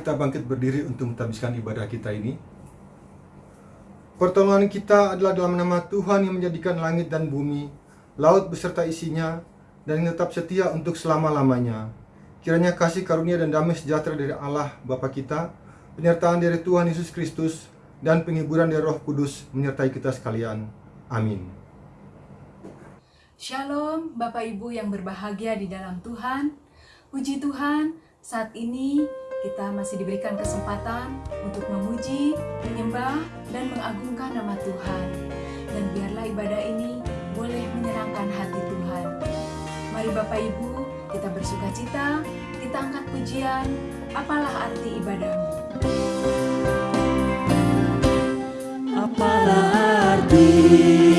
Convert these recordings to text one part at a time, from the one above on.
kita bangkit berdiri untuk menghabiskan ibadah kita ini. Pertolongan kita adalah dalam nama Tuhan yang menjadikan langit dan bumi, laut beserta isinya, dan yang tetap setia untuk selama-lamanya. Kiranya kasih karunia dan damai sejahtera dari Allah Bapa kita, penyertaan dari Tuhan Yesus Kristus, dan penghiburan dari Roh Kudus menyertai kita sekalian. Amin. Shalom Bapak Ibu yang berbahagia di dalam Tuhan. Puji Tuhan, saat ini kita masih diberikan kesempatan untuk memuji, menyembah, dan mengagungkan nama Tuhan. Dan biarlah ibadah ini boleh menyenangkan hati Tuhan. Mari Bapak Ibu, kita bersuka cita, kita angkat pujian, apalah arti ibadahmu. Apalah arti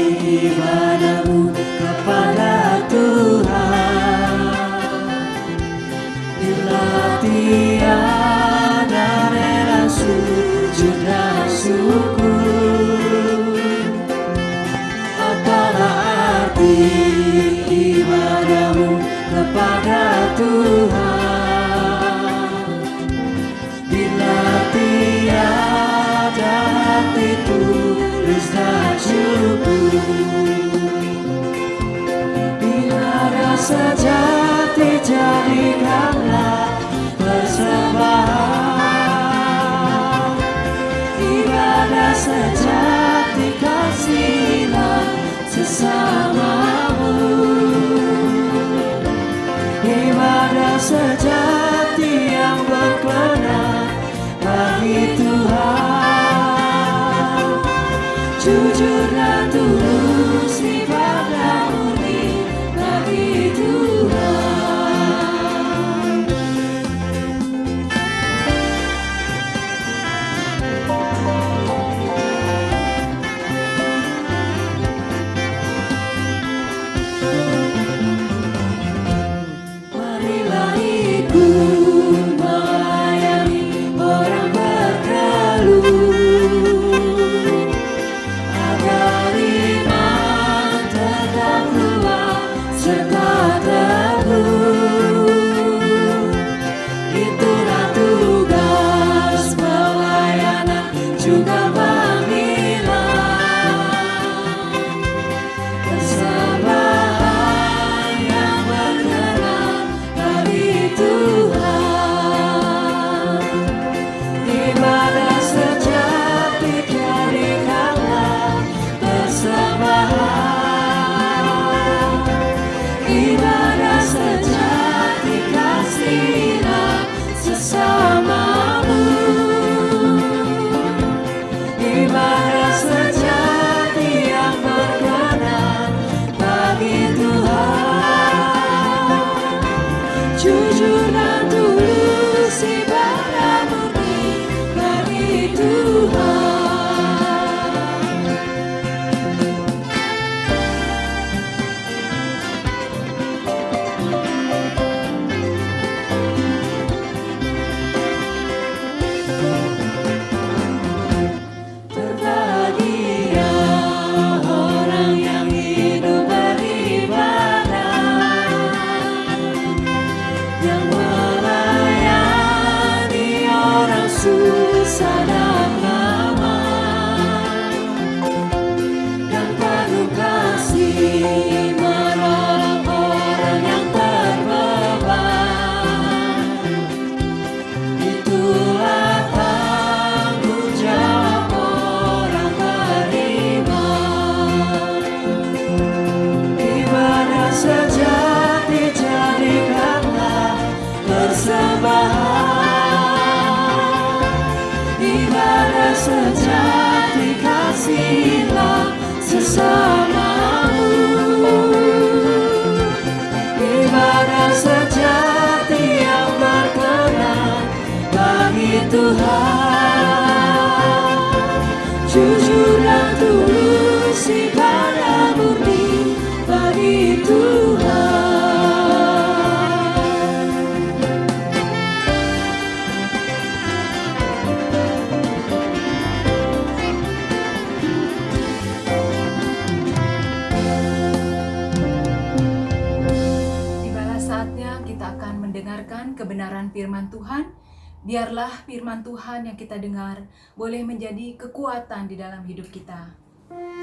Biarlah firman Tuhan yang kita dengar boleh menjadi kekuatan di dalam hidup kita.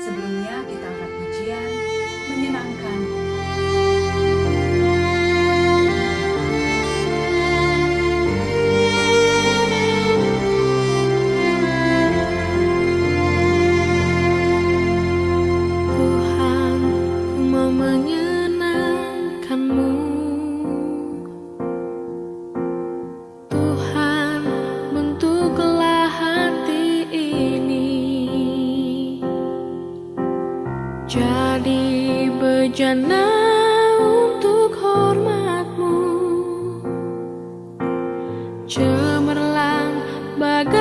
Sebelumnya kita angkat pujian menyenangkan. Cemerlang bagai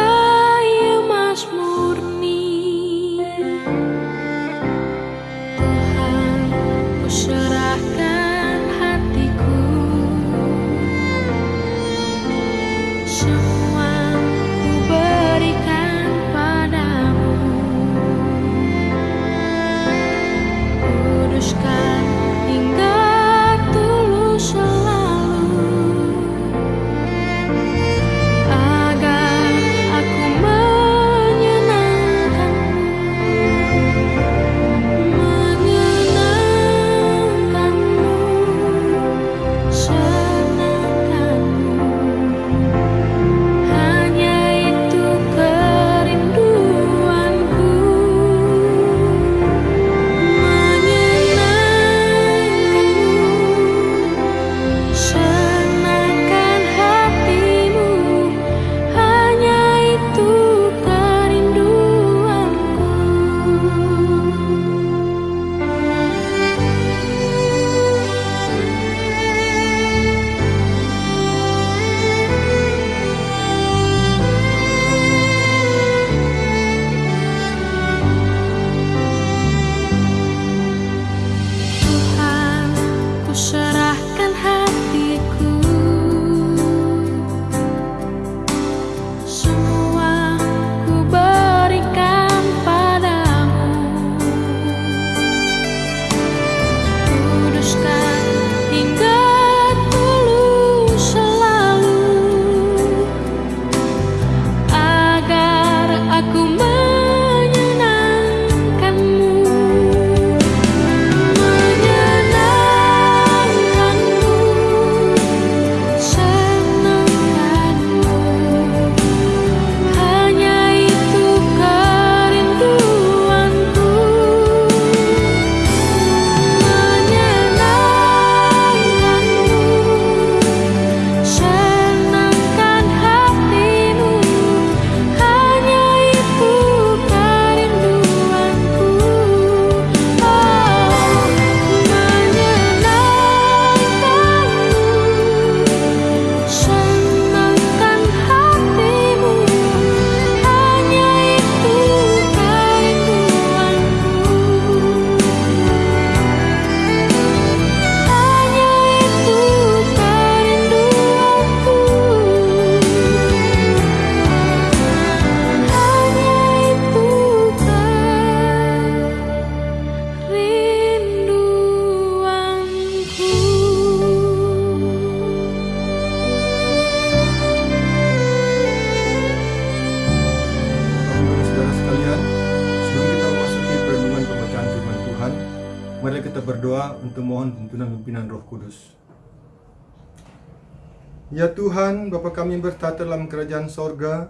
Bapa kami bertata dalam kerajaan sorga,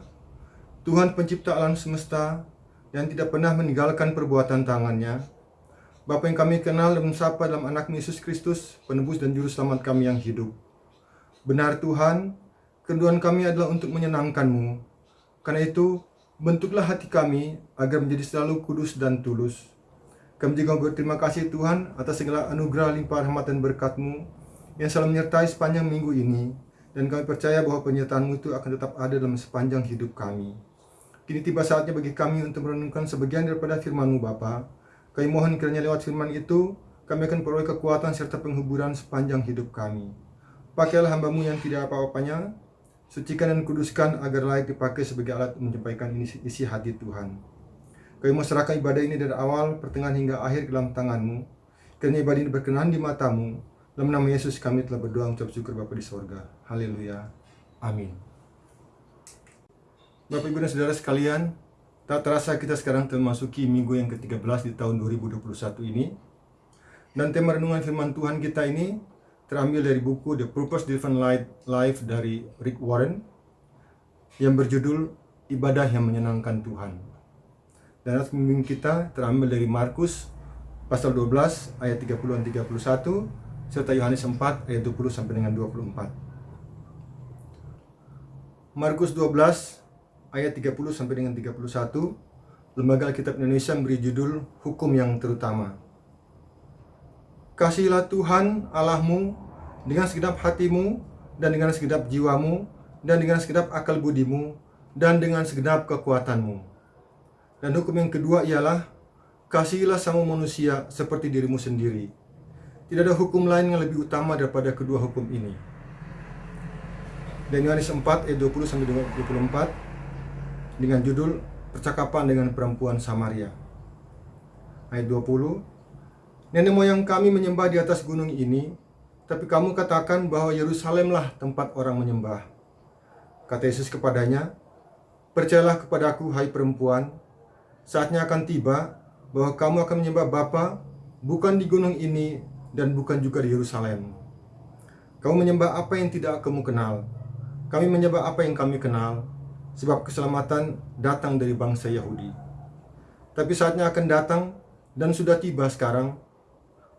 Tuhan pencipta alam semesta, yang tidak pernah meninggalkan perbuatan tangannya, Bapa yang kami kenal dan sapa dalam anak Yesus Kristus, penebus dan juru selamat kami yang hidup. Benar Tuhan, kerinduan kami adalah untuk menyenangkan-Mu. Karena itu, bentuklah hati kami agar menjadi selalu kudus dan tulus. Kami juga berterima kasih Tuhan atas segala anugerah limpah rahmat dan berkat-Mu yang selalu menyertai sepanjang minggu ini. Dan kami percaya bahwa penyertaan-Mu itu akan tetap ada dalam sepanjang hidup kami. Kini tiba saatnya bagi kami untuk merenungkan sebagian daripada firman-Mu Bapa. Kami mohon kiranya lewat firman itu, kami akan peroleh kekuatan serta penghiburan sepanjang hidup kami. Pakailah hambamu yang tidak apa-apanya, sucikan dan kuduskan agar layak dipakai sebagai alat menyampaikan isi, hati Tuhan. Kami mau serahkan ibadah ini dari awal, pertengahan hingga akhir dalam tanganmu. Kiranya ibadah ini berkenan di matamu. Dalam nama Yesus kami telah berdoa mengucap syukur Bapa di sorga. Haleluya. Amin. Bapak Ibu dan Saudara sekalian, tak terasa kita sekarang memasuki minggu yang ke-13 di tahun 2021 ini. Dan tema renungan firman Tuhan kita ini terambil dari buku The Purpose Driven Life dari Rick Warren yang berjudul Ibadah yang Menyenangkan Tuhan. Dan ayat pembimbing kita terambil dari Markus pasal 12 ayat 30 dan 31 serta Yohanes 4 ayat 20 sampai dengan 24. Markus 12 ayat 30 sampai dengan 31 Lembaga Alkitab Indonesia memberi judul Hukum yang Terutama. Kasihilah Tuhan Allahmu dengan segenap hatimu dan dengan segenap jiwamu dan dengan segenap akal budimu dan dengan segenap kekuatanmu. Dan hukum yang kedua ialah kasihilah sama manusia seperti dirimu sendiri. Tidak ada hukum lain yang lebih utama daripada kedua hukum ini. Dan Yohanes 4 ayat 20 sampai 24 dengan judul Percakapan dengan Perempuan Samaria. Ayat 20, Nenek moyang kami menyembah di atas gunung ini, tapi kamu katakan bahwa Yerusalemlah tempat orang menyembah. Kata Yesus kepadanya, Percayalah kepadaku, hai perempuan, saatnya akan tiba bahwa kamu akan menyembah Bapa bukan di gunung ini dan bukan juga di Yerusalem. Kamu menyembah apa yang tidak kamu kenal. Kami menyembah apa yang kami kenal, sebab keselamatan datang dari bangsa Yahudi. Tapi saatnya akan datang dan sudah tiba sekarang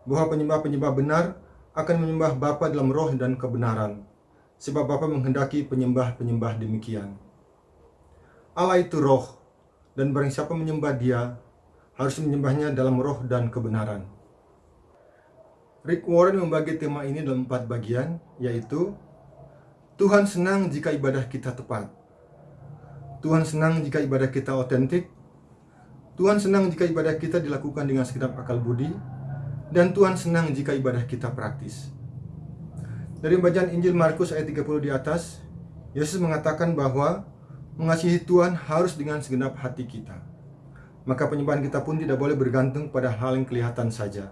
bahwa penyembah-penyembah benar akan menyembah Bapa dalam roh dan kebenaran, sebab Bapa menghendaki penyembah-penyembah demikian. Allah itu roh, dan barang siapa menyembah dia, harus menyembahnya dalam roh dan kebenaran. Rick Warren membagi tema ini dalam empat bagian, yaitu Tuhan senang jika ibadah kita tepat. Tuhan senang jika ibadah kita otentik. Tuhan senang jika ibadah kita dilakukan dengan segenap akal budi. Dan Tuhan senang jika ibadah kita praktis. Dari bacaan Injil Markus ayat 30 di atas, Yesus mengatakan bahwa mengasihi Tuhan harus dengan segenap hati kita. Maka penyembahan kita pun tidak boleh bergantung pada hal yang kelihatan saja.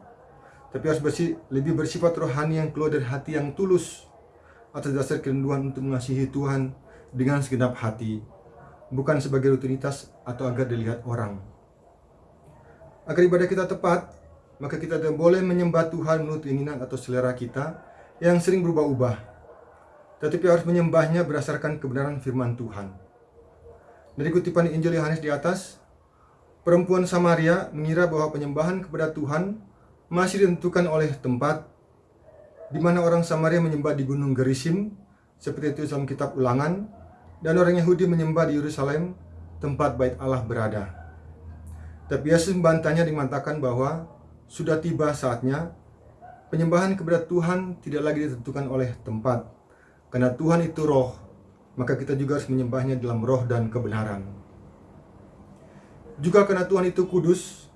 Tapi harus bersih, lebih bersifat rohani yang keluar dari hati yang tulus atas dasar kerinduan untuk mengasihi Tuhan dengan segenap hati bukan sebagai rutinitas atau agar dilihat orang. Agar ibadah kita tepat, maka kita tidak boleh menyembah Tuhan menurut keinginan atau selera kita yang sering berubah-ubah. Tetapi harus menyembahnya berdasarkan kebenaran firman Tuhan. Dari kutipan Injil Yohanes di atas, perempuan Samaria mengira bahwa penyembahan kepada Tuhan masih ditentukan oleh tempat di mana orang Samaria menyembah di Gunung Gerisim, seperti itu dalam kitab Ulangan dan orang Yahudi menyembah di Yerusalem, tempat bait Allah berada. Tapi Yesus membantahnya mengatakan bahwa sudah tiba saatnya penyembahan kepada Tuhan tidak lagi ditentukan oleh tempat. Karena Tuhan itu roh, maka kita juga harus menyembahnya dalam roh dan kebenaran. Juga karena Tuhan itu kudus,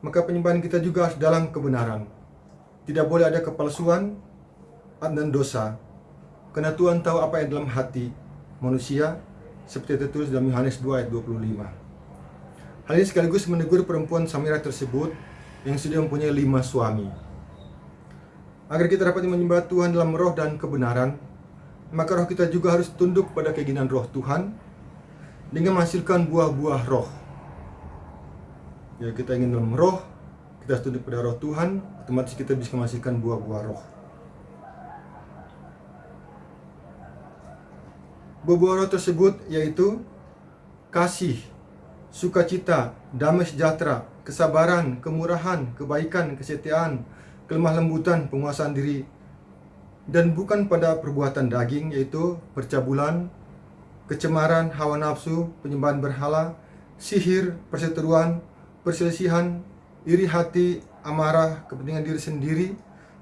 maka penyembahan kita juga harus dalam kebenaran. Tidak boleh ada kepalsuan dan dosa, karena Tuhan tahu apa yang dalam hati manusia seperti tertulis dalam Yohanes 2 ayat 25. Hal ini sekaligus menegur perempuan Samira tersebut yang sudah mempunyai lima suami. Agar kita dapat menyembah Tuhan dalam roh dan kebenaran, maka roh kita juga harus tunduk pada keinginan roh Tuhan dengan menghasilkan buah-buah roh. Ya kita ingin dalam roh, kita tunduk pada roh Tuhan, otomatis kita bisa menghasilkan buah-buah roh. Buah roh tersebut yaitu kasih, sukacita, damai sejahtera, kesabaran, kemurahan, kebaikan, kesetiaan, kelemah lembutan, penguasaan diri, dan bukan pada perbuatan daging yaitu percabulan, kecemaran, hawa nafsu, penyembahan berhala, sihir, perseteruan, perselisihan, iri hati, amarah, kepentingan diri sendiri,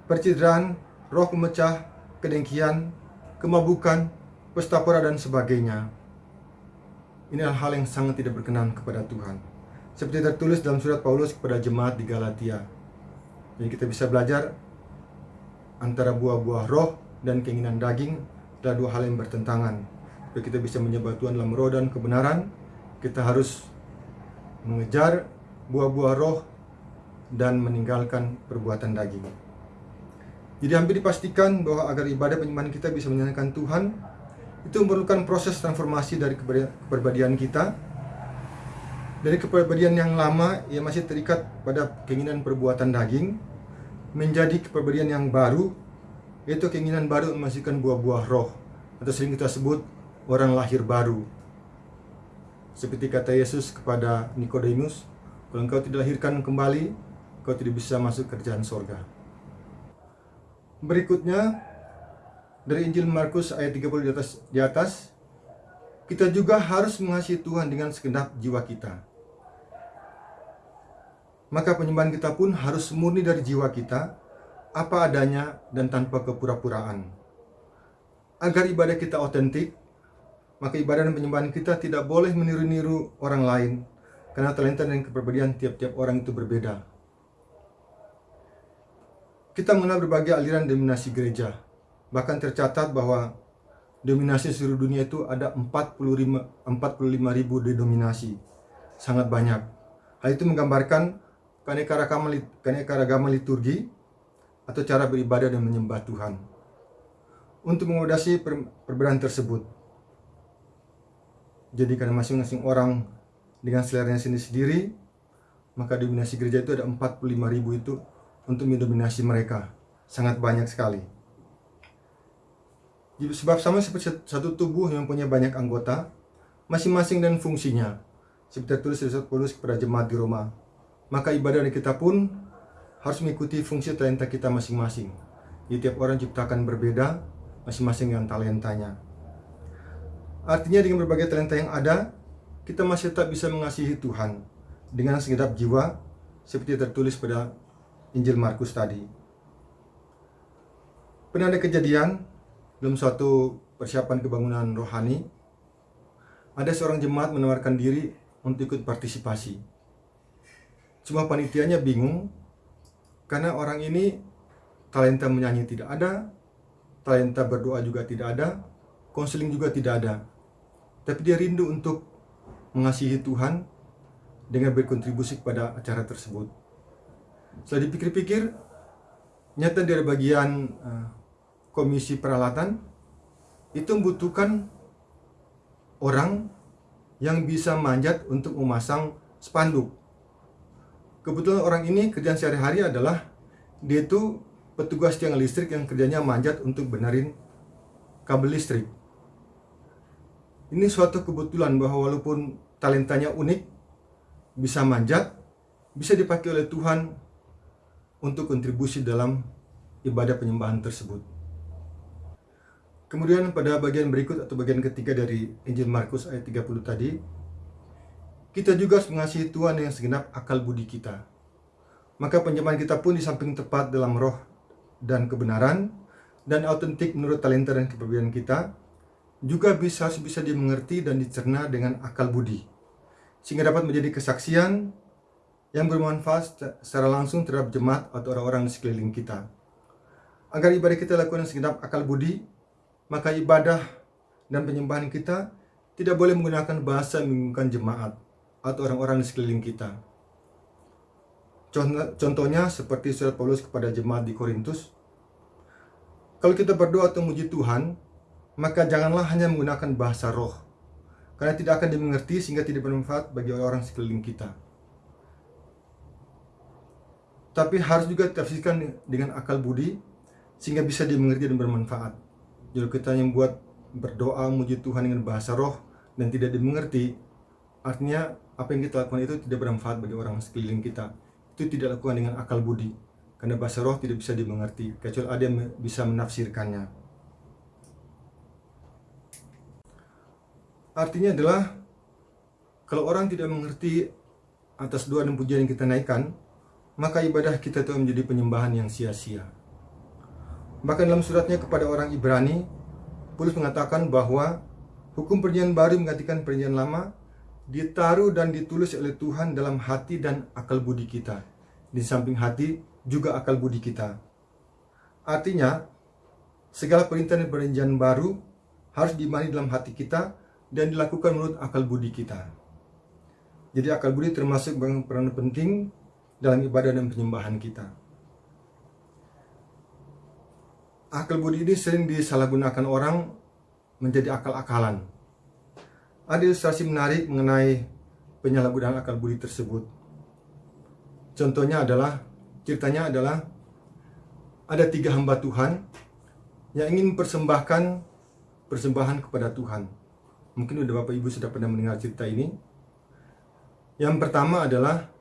percideraan, roh pemecah, kedengkian, kemabukan, pesta pora dan sebagainya. Ini hal yang sangat tidak berkenan kepada Tuhan. Seperti tertulis dalam surat Paulus kepada jemaat di Galatia. Jadi kita bisa belajar antara buah-buah roh dan keinginan daging adalah dua hal yang bertentangan. Supaya kita bisa menyembah Tuhan dalam roh dan kebenaran, kita harus mengejar buah-buah roh dan meninggalkan perbuatan daging. Jadi hampir dipastikan bahwa agar ibadah penyembahan kita bisa menyenangkan Tuhan, itu memerlukan proses transformasi dari kepribadian kita dari kepribadian yang lama yang masih terikat pada keinginan perbuatan daging menjadi kepribadian yang baru yaitu keinginan baru menghasilkan buah-buah roh atau sering kita sebut orang lahir baru seperti kata Yesus kepada Nikodemus kalau engkau tidak lahirkan kembali kau tidak bisa masuk kerjaan sorga berikutnya dari Injil Markus ayat 30 di atas, di atas kita juga harus mengasihi Tuhan dengan segenap jiwa kita. Maka penyembahan kita pun harus murni dari jiwa kita, apa adanya dan tanpa kepura-puraan. Agar ibadah kita otentik, maka ibadah dan penyembahan kita tidak boleh meniru-niru orang lain, karena talenta dan kepribadian tiap-tiap orang itu berbeda. Kita mengenal berbagai aliran dominasi gereja, bahkan tercatat bahwa dominasi seluruh dunia itu ada 45 45 ribu denominasi sangat banyak. Hal itu menggambarkan keanekaragaman lit- keanekaragaman liturgi atau cara beribadah dan menyembah Tuhan. Untuk mengodasi per- perbedaan tersebut jadi karena masing-masing orang dengan seleranya sendiri-sendiri maka dominasi gereja itu ada 45 ribu itu untuk mendominasi mereka sangat banyak sekali Sebab sama seperti satu tubuh yang punya banyak anggota, masing-masing dan fungsinya. Seperti tertulis di Paulus kepada jemaat di Roma. Maka ibadah kita pun harus mengikuti fungsi talenta kita masing-masing. Jadi tiap orang diciptakan berbeda, masing-masing dengan talentanya. Artinya dengan berbagai talenta yang ada, kita masih tetap bisa mengasihi Tuhan dengan segenap jiwa seperti tertulis pada Injil Markus tadi. Pernah ada kejadian dalam suatu persiapan kebangunan rohani, ada seorang jemaat menawarkan diri untuk ikut partisipasi. Cuma panitianya bingung karena orang ini talenta menyanyi tidak ada, talenta berdoa juga tidak ada, konseling juga tidak ada. Tapi dia rindu untuk mengasihi Tuhan dengan berkontribusi kepada acara tersebut. Setelah dipikir-pikir, nyata dari bagian uh, komisi peralatan itu membutuhkan orang yang bisa manjat untuk memasang spanduk. Kebetulan orang ini kerjaan sehari-hari adalah dia itu petugas tiang listrik yang kerjanya manjat untuk benerin kabel listrik. Ini suatu kebetulan bahwa walaupun talentanya unik, bisa manjat, bisa dipakai oleh Tuhan untuk kontribusi dalam ibadah penyembahan tersebut. Kemudian pada bagian berikut atau bagian ketiga dari Injil Markus ayat 30 tadi, kita juga harus mengasihi Tuhan dengan segenap akal budi kita. Maka penyembahan kita pun di samping tepat dalam roh dan kebenaran dan autentik menurut talenta dan kepribadian kita, juga bisa bisa dimengerti dan dicerna dengan akal budi, sehingga dapat menjadi kesaksian yang bermanfaat secara langsung terhadap jemaat atau orang-orang di sekeliling kita. Agar ibadah kita lakukan segenap akal budi, maka ibadah dan penyembahan kita tidak boleh menggunakan bahasa yang jemaat atau orang-orang di sekeliling kita. Contohnya seperti surat Paulus kepada jemaat di Korintus. Kalau kita berdoa atau memuji Tuhan, maka janganlah hanya menggunakan bahasa roh, karena tidak akan dimengerti sehingga tidak bermanfaat bagi orang-orang sekeliling kita. Tapi harus juga ditafsirkan dengan akal budi, sehingga bisa dimengerti dan bermanfaat. Jadi kita yang buat berdoa memuji Tuhan dengan bahasa roh dan tidak dimengerti, artinya apa yang kita lakukan itu tidak bermanfaat bagi orang sekeliling kita. Itu tidak lakukan dengan akal budi, karena bahasa roh tidak bisa dimengerti, kecuali ada yang bisa menafsirkannya. Artinya adalah kalau orang tidak mengerti atas doa dan pujian yang kita naikkan, maka ibadah kita itu menjadi penyembahan yang sia-sia. Bahkan dalam suratnya kepada orang Ibrani, Paulus mengatakan bahwa hukum perjanjian baru menggantikan perjanjian lama ditaruh dan ditulis oleh Tuhan dalam hati dan akal budi kita. Di samping hati juga akal budi kita. Artinya, segala perintah dan perjanjian baru harus diimani dalam hati kita dan dilakukan menurut akal budi kita. Jadi akal budi termasuk peran penting dalam ibadah dan penyembahan kita. Akal budi ini sering disalahgunakan orang menjadi akal-akalan. Ada ilustrasi menarik mengenai penyalahgunaan akal budi tersebut. Contohnya adalah, ceritanya adalah ada tiga hamba Tuhan yang ingin persembahkan persembahan kepada Tuhan. Mungkin udah Bapak Ibu sudah pernah mendengar cerita ini. Yang pertama adalah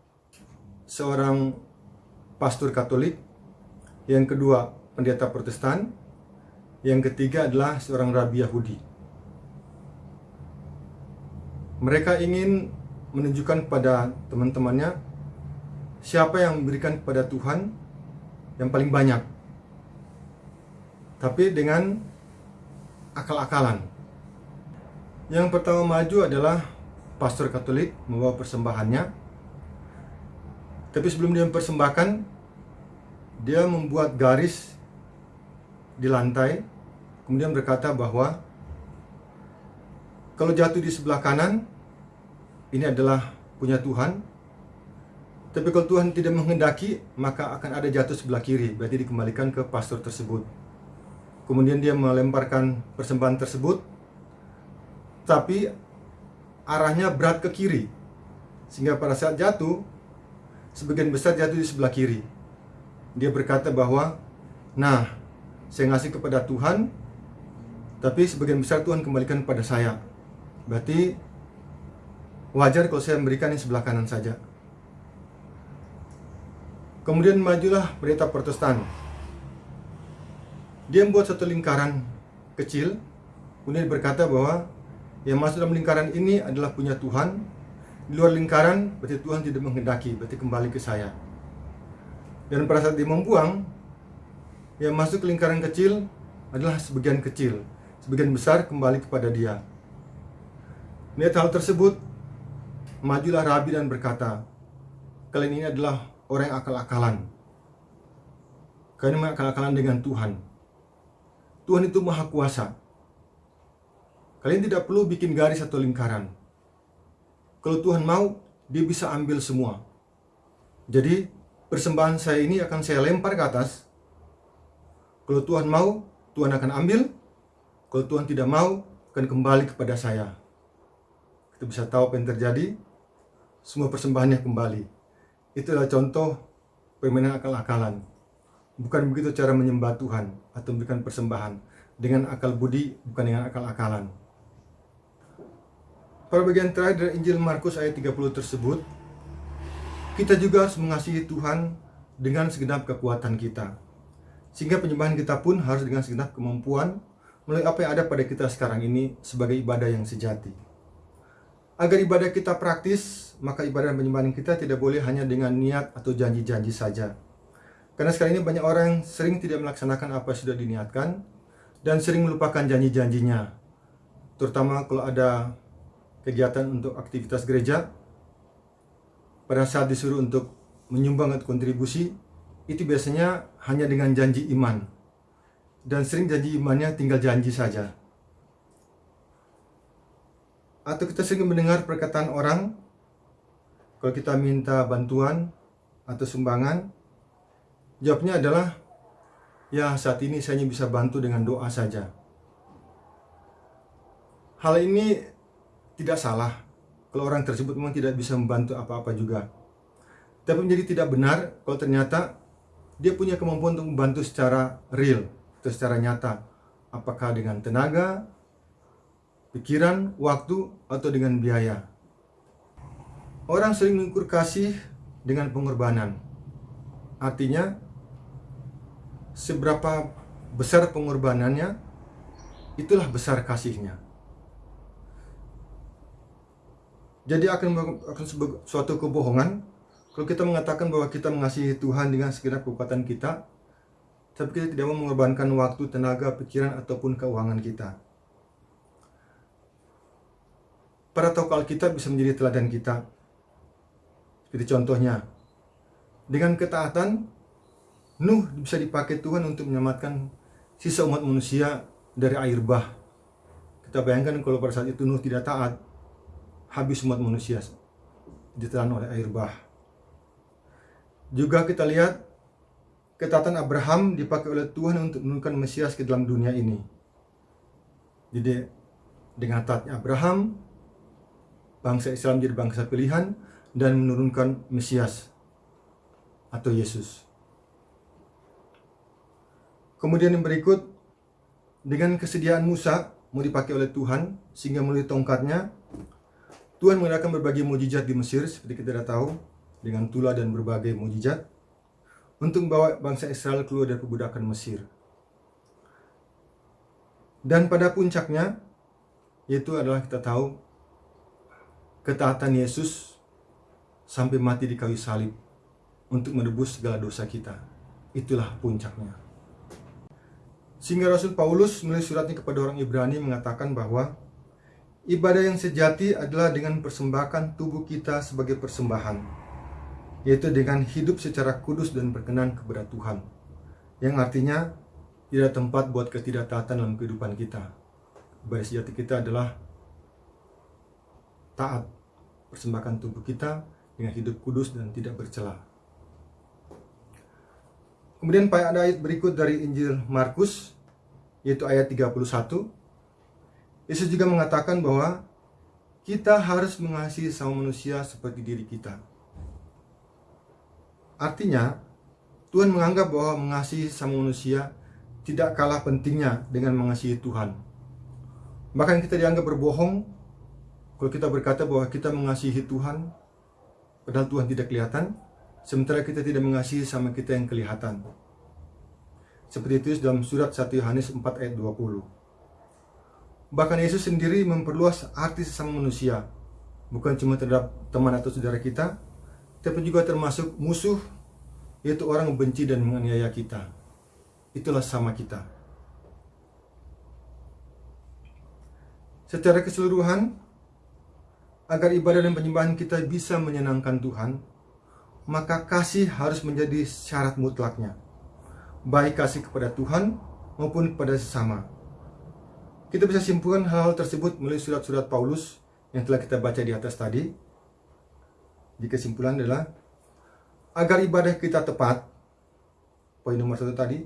seorang pastor Katolik, yang kedua pendeta Protestan, yang ketiga adalah seorang rabi Yahudi. Mereka ingin menunjukkan kepada teman-temannya siapa yang memberikan kepada Tuhan yang paling banyak. Tapi dengan akal-akalan. Yang pertama maju adalah pastor Katolik membawa persembahannya. Tapi sebelum dia mempersembahkan, dia membuat garis di lantai, kemudian berkata bahwa kalau jatuh di sebelah kanan, ini adalah punya Tuhan. Tapi kalau Tuhan tidak menghendaki, maka akan ada jatuh sebelah kiri, berarti dikembalikan ke pastor tersebut. Kemudian dia melemparkan persembahan tersebut, tapi arahnya berat ke kiri. Sehingga pada saat jatuh, sebagian besar jatuh di sebelah kiri. Dia berkata bahwa, nah, saya ngasih kepada Tuhan, tapi sebagian besar Tuhan kembalikan kepada saya. Berarti wajar kalau saya memberikan yang sebelah kanan saja. Kemudian majulah berita Protestan. Dia membuat satu lingkaran kecil, kemudian berkata bahwa yang masuk dalam lingkaran ini adalah punya Tuhan. Di luar lingkaran, berarti Tuhan tidak menghendaki, berarti kembali ke saya. Dan pada saat dia membuang, yang masuk ke lingkaran kecil adalah sebagian kecil, sebagian besar kembali kepada dia. Melihat hal tersebut, majulah Rabi dan berkata, kalian ini adalah orang yang akal-akalan. Kalian mengakal-akalan dengan Tuhan. Tuhan itu maha kuasa. Kalian tidak perlu bikin garis atau lingkaran. Kalau Tuhan mau, dia bisa ambil semua. Jadi, persembahan saya ini akan saya lempar ke atas. Kalau Tuhan mau, Tuhan akan ambil. Kalau Tuhan tidak mau, akan kembali kepada saya. Kita bisa tahu apa yang terjadi. Semua persembahannya kembali. Itulah contoh permainan akal-akalan. Bukan begitu cara menyembah Tuhan atau memberikan persembahan. Dengan akal budi, bukan dengan akal-akalan. Pada bagian terakhir dari Injil Markus ayat 30 tersebut, kita juga harus mengasihi Tuhan dengan segenap kekuatan kita. Sehingga penyembahan kita pun harus dengan segenap kemampuan melalui apa yang ada pada kita sekarang ini sebagai ibadah yang sejati. Agar ibadah kita praktis, maka ibadah penyembahan kita tidak boleh hanya dengan niat atau janji-janji saja. Karena sekarang ini banyak orang yang sering tidak melaksanakan apa yang sudah diniatkan dan sering melupakan janji-janjinya. Terutama kalau ada kegiatan untuk aktivitas gereja, pada saat disuruh untuk menyumbang atau kontribusi, itu biasanya hanya dengan janji iman. Dan sering janji imannya tinggal janji saja. Atau kita sering mendengar perkataan orang, kalau kita minta bantuan atau sumbangan, jawabnya adalah, ya saat ini saya hanya bisa bantu dengan doa saja. Hal ini tidak salah kalau orang tersebut memang tidak bisa membantu apa-apa juga. Tapi menjadi tidak benar kalau ternyata dia punya kemampuan untuk membantu secara real atau secara nyata. Apakah dengan tenaga, pikiran, waktu, atau dengan biaya. Orang sering mengukur kasih dengan pengorbanan. Artinya, seberapa besar pengorbanannya, itulah besar kasihnya. Jadi akan akan suatu kebohongan kalau kita mengatakan bahwa kita mengasihi Tuhan dengan segenap kekuatan kita, tapi kita tidak mau mengorbankan waktu, tenaga, pikiran, ataupun keuangan kita. Para tokoh Alkitab bisa menjadi teladan kita. Seperti contohnya, dengan ketaatan, Nuh bisa dipakai Tuhan untuk menyelamatkan sisa umat manusia dari air bah. Kita bayangkan kalau pada saat itu Nuh tidak taat, habis umat manusia ditelan oleh air bah. Juga kita lihat ketaatan Abraham dipakai oleh Tuhan untuk menurunkan Mesias ke dalam dunia ini. Jadi dengan taatnya Abraham, bangsa Israel menjadi bangsa pilihan dan menurunkan Mesias atau Yesus. Kemudian yang berikut, dengan kesediaan Musa mau dipakai oleh Tuhan sehingga melalui tongkatnya Tuhan mengadakan berbagai mujizat di Mesir seperti kita sudah tahu dengan tula dan berbagai mujizat untuk membawa bangsa Israel keluar dari perbudakan Mesir. Dan pada puncaknya yaitu adalah kita tahu ketaatan Yesus sampai mati di kayu salib untuk menebus segala dosa kita. Itulah puncaknya. Sehingga Rasul Paulus menulis suratnya kepada orang Ibrani mengatakan bahwa ibadah yang sejati adalah dengan persembahkan tubuh kita sebagai persembahan, yaitu dengan hidup secara kudus dan berkenan kepada Tuhan, yang artinya tidak tempat buat ketidaktaatan dalam kehidupan kita. Ibadah sejati kita adalah taat, persembahkan tubuh kita dengan hidup kudus dan tidak bercela. Kemudian pada ayat berikut dari Injil Markus yaitu ayat 31 Yesus juga mengatakan bahwa kita harus mengasihi sama manusia seperti diri kita. Artinya, Tuhan menganggap bahwa mengasihi sama manusia tidak kalah pentingnya dengan mengasihi Tuhan. Bahkan kita dianggap berbohong kalau kita berkata bahwa kita mengasihi Tuhan, padahal Tuhan tidak kelihatan, sementara kita tidak mengasihi sama kita yang kelihatan. Seperti itu dalam surat 1 Yohanes 4 ayat 20. Bahkan Yesus sendiri memperluas arti sesama manusia, bukan cuma terhadap teman atau saudara kita, tapi juga termasuk musuh, yaitu orang membenci dan menganiaya kita. Itulah sama kita. Secara keseluruhan, agar ibadah dan penyembahan kita bisa menyenangkan Tuhan, maka kasih harus menjadi syarat mutlaknya baik kasih kepada Tuhan maupun kepada sesama. Kita bisa simpulkan hal-hal tersebut melalui surat-surat Paulus yang telah kita baca di atas tadi. Di kesimpulan adalah agar ibadah kita tepat, poin nomor satu tadi,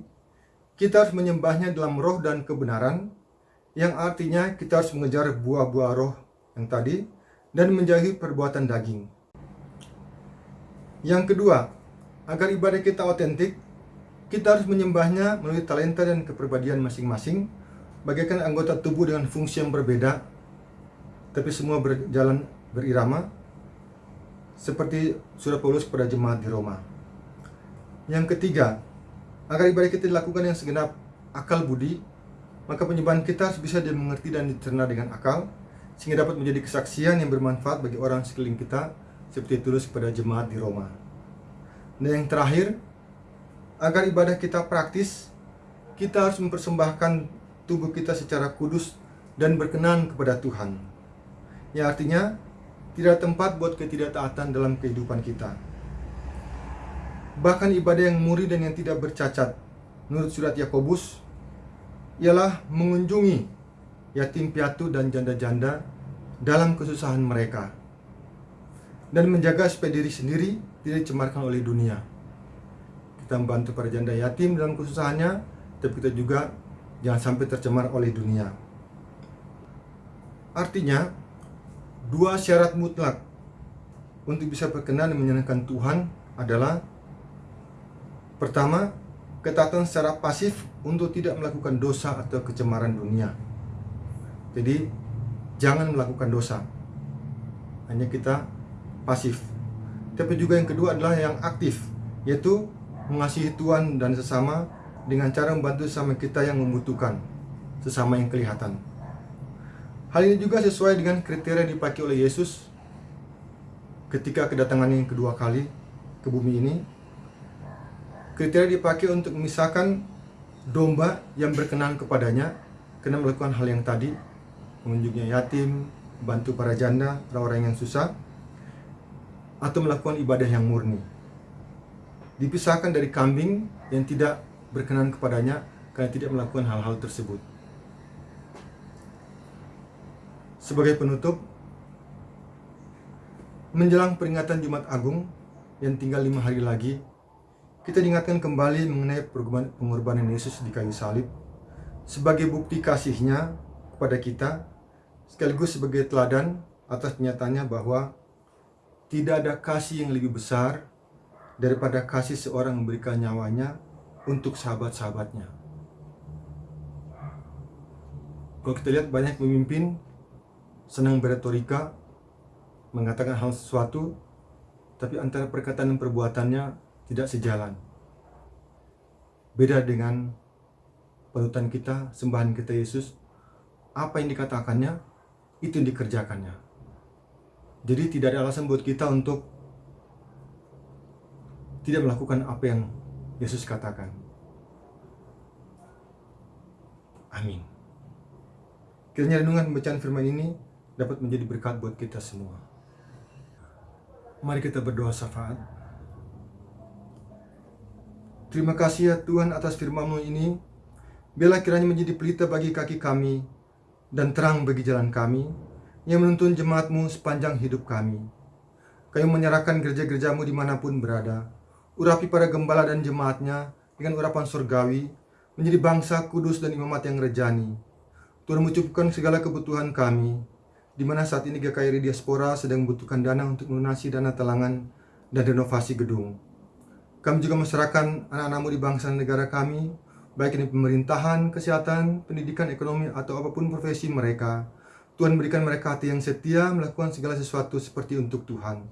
kita harus menyembahnya dalam roh dan kebenaran, yang artinya kita harus mengejar buah-buah roh yang tadi dan menjauhi perbuatan daging. Yang kedua, agar ibadah kita otentik, kita harus menyembahnya melalui talenta dan kepribadian masing-masing, bagaikan anggota tubuh dengan fungsi yang berbeda, tapi semua berjalan berirama, seperti surat Paulus kepada jemaat di Roma. Yang ketiga, agar ibadah kita dilakukan yang segenap akal budi, maka penyembahan kita harus bisa dimengerti dan dicerna dengan akal, sehingga dapat menjadi kesaksian yang bermanfaat bagi orang sekeliling kita, seperti tulus kepada jemaat di Roma. Dan yang terakhir, agar ibadah kita praktis, kita harus mempersembahkan tubuh kita secara kudus dan berkenan kepada Tuhan. Ya artinya, tidak tempat buat ketidaktaatan dalam kehidupan kita. Bahkan ibadah yang murni dan yang tidak bercacat, menurut surat Yakobus, ialah mengunjungi yatim piatu dan janda-janda dalam kesusahan mereka dan menjaga supaya diri sendiri tidak dicemarkan oleh dunia kita membantu para janda yatim dalam kesusahannya, tapi kita juga jangan sampai tercemar oleh dunia. Artinya, dua syarat mutlak untuk bisa berkenan dan menyenangkan Tuhan adalah pertama, ketaatan secara pasif untuk tidak melakukan dosa atau kecemaran dunia. Jadi, jangan melakukan dosa. Hanya kita pasif. Tapi juga yang kedua adalah yang aktif, yaitu mengasihi Tuhan dan sesama dengan cara membantu sesama kita yang membutuhkan, sesama yang kelihatan. Hal ini juga sesuai dengan kriteria yang dipakai oleh Yesus ketika kedatangannya yang kedua kali ke bumi ini. Kriteria dipakai untuk memisahkan domba yang berkenan kepadanya karena melakukan hal yang tadi, mengunjungi yatim, bantu para janda, orang-orang yang susah, atau melakukan ibadah yang murni dipisahkan dari kambing yang tidak berkenan kepadanya karena tidak melakukan hal-hal tersebut. Sebagai penutup, menjelang peringatan Jumat Agung yang tinggal lima hari lagi, kita diingatkan kembali mengenai pengorbanan Yesus di kayu salib sebagai bukti kasihnya kepada kita sekaligus sebagai teladan atas kenyataannya bahwa tidak ada kasih yang lebih besar daripada kasih seorang memberikan nyawanya untuk sahabat-sahabatnya. Kalau kita lihat banyak pemimpin senang beretorika, mengatakan hal sesuatu, tapi antara perkataan dan perbuatannya tidak sejalan. Beda dengan panutan kita, sembahan kita Yesus, apa yang dikatakannya, itu yang dikerjakannya. Jadi tidak ada alasan buat kita untuk tidak melakukan apa yang Yesus katakan. Amin. Kiranya renungan pembacaan firman ini dapat menjadi berkat buat kita semua. Mari kita berdoa syafaat. Terima kasih ya Tuhan atas firman-Mu ini. Biarlah kiranya menjadi pelita bagi kaki kami dan terang bagi jalan kami yang menuntun jemaat-Mu sepanjang hidup kami. Kami menyerahkan gereja-gerejamu di mana pun berada. Urapi para gembala dan jemaatnya dengan urapan surgawi, menjadi bangsa kudus dan imamat yang rejani. Tuhan mencukupkan segala kebutuhan kami, di mana saat ini GKRI Diaspora sedang membutuhkan dana untuk melunasi dana talangan dan renovasi gedung. Kami juga masyarakat anak-anakmu di bangsa dan negara kami, baik ini pemerintahan, kesehatan, pendidikan, ekonomi, atau apa pun profesi mereka. Tuhan berikan mereka hati yang setia melakukan segala sesuatu seperti untuk Tuhan.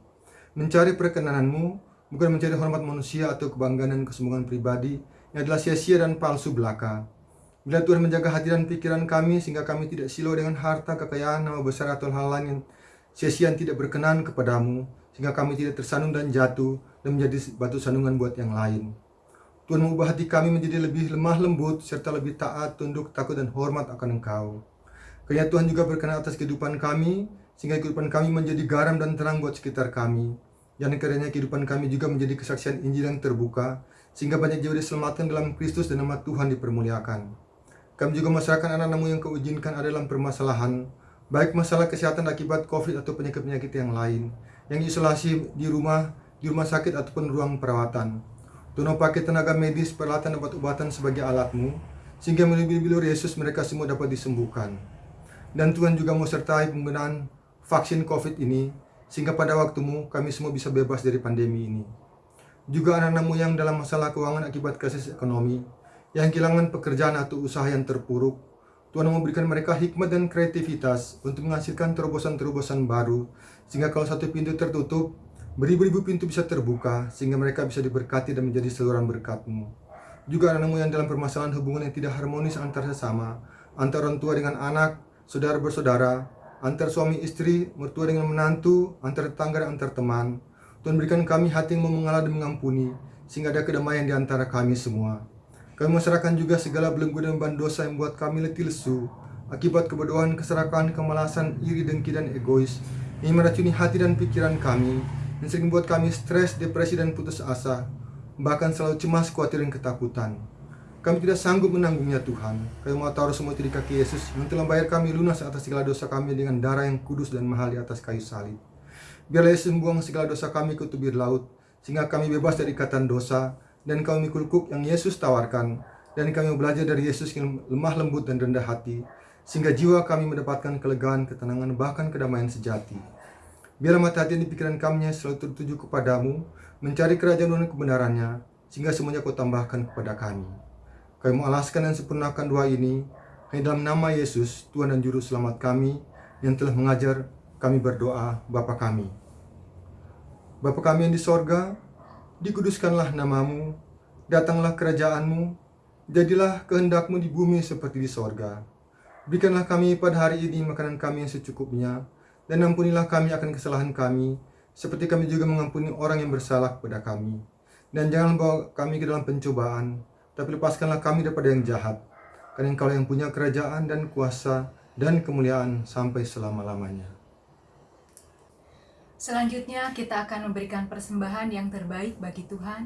Mencari perkenananmu, bukan mencari hormat manusia atau kebanggaan dan kesombongan pribadi yang adalah sia-sia dan palsu belaka. Bila Tuhan menjaga hati dan pikiran kami sehingga kami tidak silau dengan harta, kekayaan, nama besar atau hal lain yang sia-sia tidak berkenan kepadamu, sehingga kami tidak tersandung dan jatuh dan menjadi batu sandungan buat yang lain. Tuhan mengubah hati kami menjadi lebih lemah lembut serta lebih taat, tunduk, takut dan hormat akan Engkau. Kiranya Tuhan juga berkenan atas kehidupan kami sehingga kehidupan kami menjadi garam dan terang buat sekitar kami. Dan kiranya kehidupan kami juga menjadi kesaksian Injil yang terbuka sehingga banyak jiwa diselamatkan dalam Kristus dan nama Tuhan dipermuliakan. Kami juga masyarakat anak-anakmu yang kau izinkan ada dalam permasalahan, baik masalah kesehatan akibat COVID atau penyakit-penyakit yang lain, yang isolasi di rumah, di rumah sakit ataupun ruang perawatan. Tuhan pakai tenaga medis, peralatan, obat-obatan sebagai alatmu, sehingga melalui bilur Yesus mereka semua dapat disembuhkan. Dan Tuhan juga mau sertai penggunaan vaksin COVID ini, sehingga pada waktumu kami semua bisa bebas dari pandemi ini. Juga anak-anakmu yang dalam masalah keuangan akibat krisis ekonomi, yang kehilangan pekerjaan atau usaha yang terpuruk, Tuhan memberikan mereka hikmat dan kreativitas untuk menghasilkan terobosan-terobosan baru, sehingga kalau satu pintu tertutup, beribu-ribu pintu bisa terbuka, sehingga mereka bisa diberkati dan menjadi saluran berkatmu. Juga anak-anakmu yang dalam permasalahan hubungan yang tidak harmonis antar sesama, antar orang tua dengan anak, saudara bersaudara, antar suami istri, mertua dengan menantu, antar tetangga dan antar teman. Tuhan berikan kami hati yang mau mengalah dan mengampuni, sehingga ada kedamaian di antara kami semua. Kami menyerahkan juga segala belenggu dan beban dosa yang membuat kami letih lesu, akibat kebodohan, keserakahan, kemalasan, iri, dengki, dan egois, yang meracuni hati dan pikiran kami, yang sering membuat kami stres, depresi, dan putus asa, bahkan selalu cemas, khawatir, dan ketakutan. Kami tidak sanggup menanggungnya Tuhan. Kami mau taruh semua itu di kaki Yesus yang telah bayar kami lunas atas segala dosa kami dengan darah yang kudus dan mahal di atas kayu salib. Biarlah Yesus membuang segala dosa kami ke tubir laut, sehingga kami bebas dari ikatan dosa, dan kami mikul kuk yang Yesus tawarkan, dan kami belajar dari Yesus yang lemah lembut dan rendah hati, sehingga jiwa kami mendapatkan kelegaan, ketenangan, bahkan kedamaian sejati. Biarlah mata hati dan pikiran kami selalu tertuju kepadamu, mencari kerajaan dan kebenarannya, sehingga semuanya kau tambahkan kepada kami. Kami mengalaskan dan sempurnakan doa ini hanya dalam nama Yesus, Tuhan dan Juru Selamat kami, yang telah mengajar kami berdoa, Bapa kami. Bapa kami yang di sorga, dikuduskanlah namamu, datanglah kerajaanmu, jadilah kehendakmu di bumi seperti di sorga. Berikanlah kami pada hari ini makanan kami yang secukupnya, dan ampunilah kami akan kesalahan kami, seperti kami juga mengampuni orang yang bersalah kepada kami. Dan jangan bawa kami ke dalam pencobaan, tapi lepaskanlah kami daripada yang jahat. Karena engkau yang punya kerajaan dan kuasa dan kemuliaan sampai selama-lamanya. Selanjutnya kita akan memberikan persembahan yang terbaik bagi Tuhan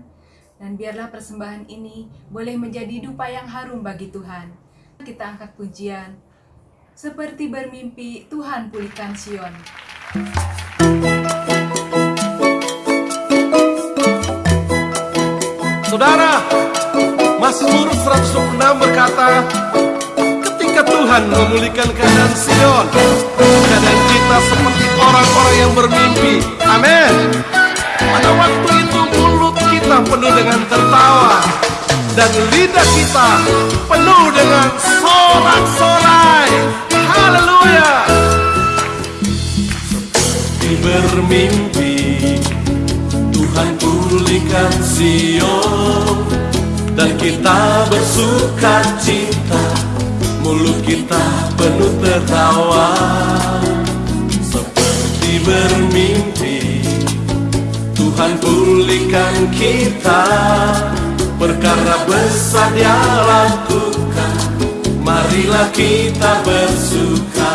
dan biarlah persembahan ini boleh menjadi dupa yang harum bagi Tuhan. Kita angkat pujian seperti bermimpi Tuhan pulihkan Sion. Saudara, Mazmur 126 berkata, ketika Tuhan memulihkan keadaan Sion Keadaan kita seperti orang-orang yang bermimpi. Amin. Pada waktu itu mulut kita penuh dengan tertawa Dan lidah kita penuh dengan sorak-sorai. Haleluya. Seperti bermimpi Tuhan pulihkan Sion kita bersuka cita Mulut kita penuh tertawa. Seperti bermimpi Tuhan pulihkan kita. Perkara besar dia lakukan Marilah kita bersuka.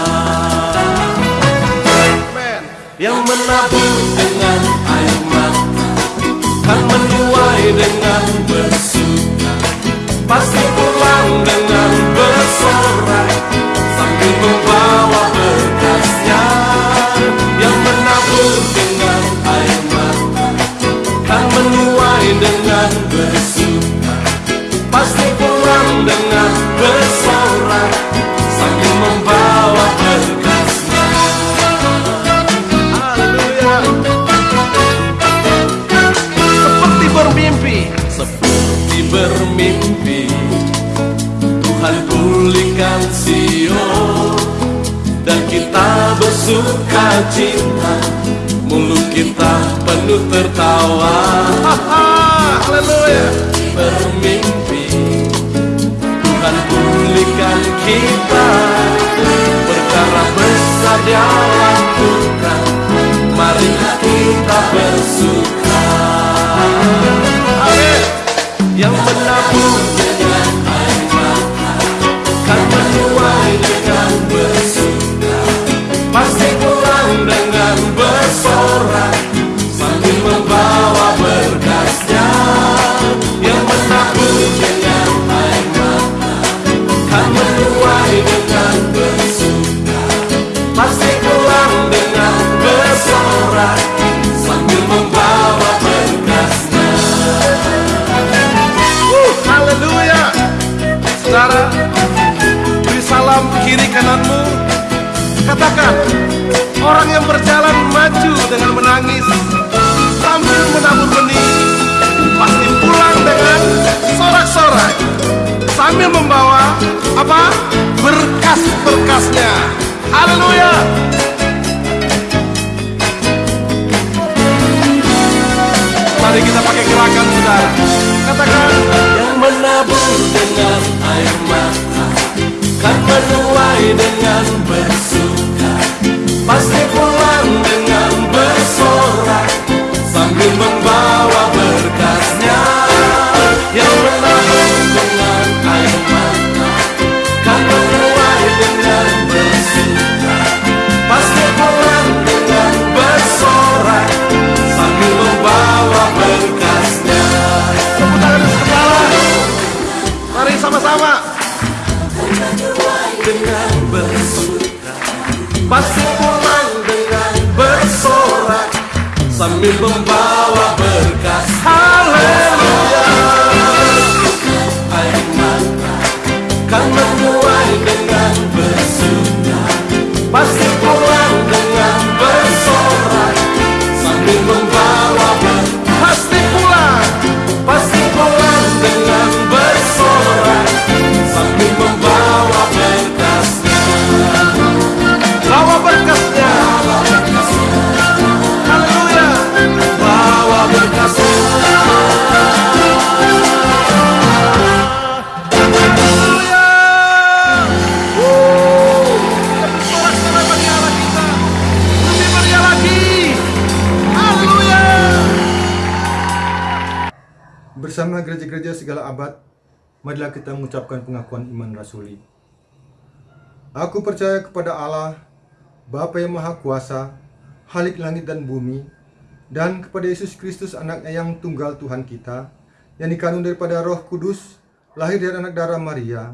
Yang menabur dengan air mata Kan menuai dengan bersuka Pasti pulang dengan bersorak seperti bermimpi. Tuhan pulihkan Sion dan kita bersuka cita mulut kita penuh tertawa. Haleluya. Bermimpi. Tuhan pulihkan kita. Perkara besar dia lakukan mari kita bersuka. Yang menabur dengan air mata Kan menuai dengan bersuka. Pasti pulang dengan bersorak. Sambil membawa berkasnya. Yang dengan air mata Kan menuai dengan dengan bersorak Salam kiri kananmu. Katakan Orang yang berjalan maju dengan menangis Sambil menabur benih Pasti pulang dengan sorak-sorai Sambil membawa Apa? Berkas-berkasnya. Haleluya! Mari kita pakai gerakan saudara. Katakan Yang menabur dengan air mata Kan menuai dengan bersuka. Pasti pulang Sambil membawa marilah kita mengucapkan pengakuan iman rasuli. Aku percaya kepada Allah, Bapa yang Maha Kuasa, Halik langit dan bumi, dan kepada Yesus Kristus anaknya yang tunggal Tuhan kita, yang dikandung daripada roh kudus, lahir dari anak darah Maria,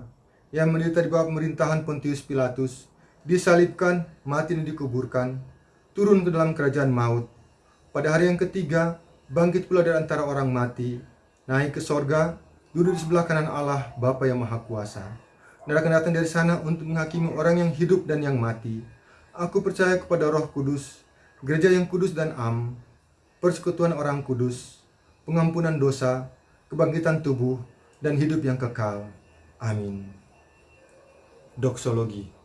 yang menderita di bawah pemerintahan Pontius Pilatus, disalibkan, mati dan dikuburkan, turun ke dalam kerajaan maut. Pada hari yang ketiga, bangkit pula dari antara orang mati, naik ke sorga, duduk di sebelah kanan Allah, Bapa yang Maha Kuasa. dan akan datang dari sana untuk menghakimi orang yang hidup dan yang mati. Aku percaya kepada Roh Kudus, gereja yang kudus dan am, persekutuan orang kudus, pengampunan dosa, kebangkitan tubuh, dan hidup yang kekal. Amin. Doksologi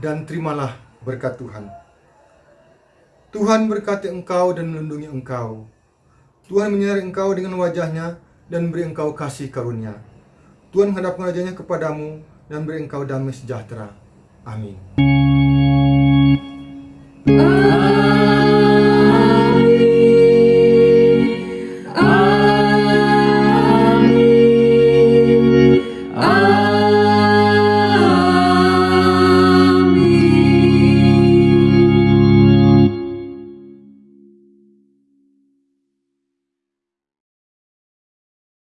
dan terimalah berkat Tuhan. Tuhan berkati engkau dan melindungi engkau. Tuhan menyinari engkau dengan wajahnya dan beri engkau kasih karunia. Tuhan menghadapkan wajahnya kepadamu dan beri engkau damai sejahtera. Amin. Amin.